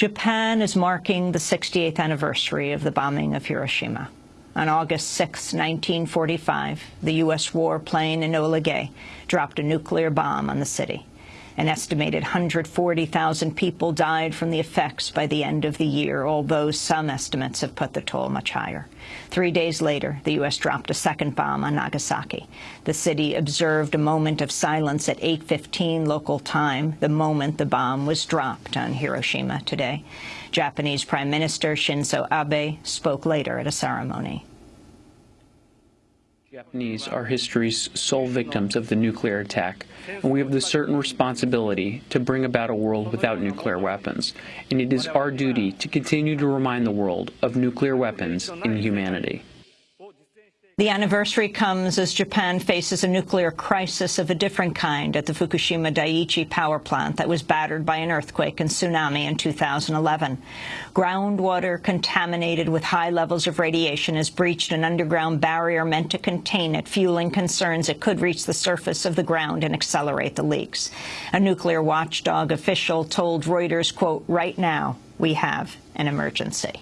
Japan is marking the 68th anniversary of the bombing of Hiroshima. On August 6, 1945, the U.S. warplane Enola Gay dropped a nuclear bomb on the city. An estimated 140,000 people died from the effects by the end of the year, although some estimates have put the toll much higher. Three days later, the U.S. dropped a second bomb on Nagasaki. The city observed a moment of silence at 8.15 local time, the moment the bomb was dropped on Hiroshima today. Japanese Prime Minister Shinzo Abe spoke later at a ceremony. Japanese are history's sole victims of the nuclear attack, and we have the certain responsibility to bring about a world without nuclear weapons. And it is our duty to continue to remind the world of nuclear weapons in humanity. The anniversary comes as Japan faces a nuclear crisis of a different kind at the Fukushima Daiichi power plant that was battered by an earthquake and tsunami in 2011. Groundwater contaminated with high levels of radiation has breached an underground barrier meant to contain it, fueling concerns it could reach the surface of the ground and accelerate the leaks. A nuclear watchdog official told Reuters, quote, right now we have an emergency.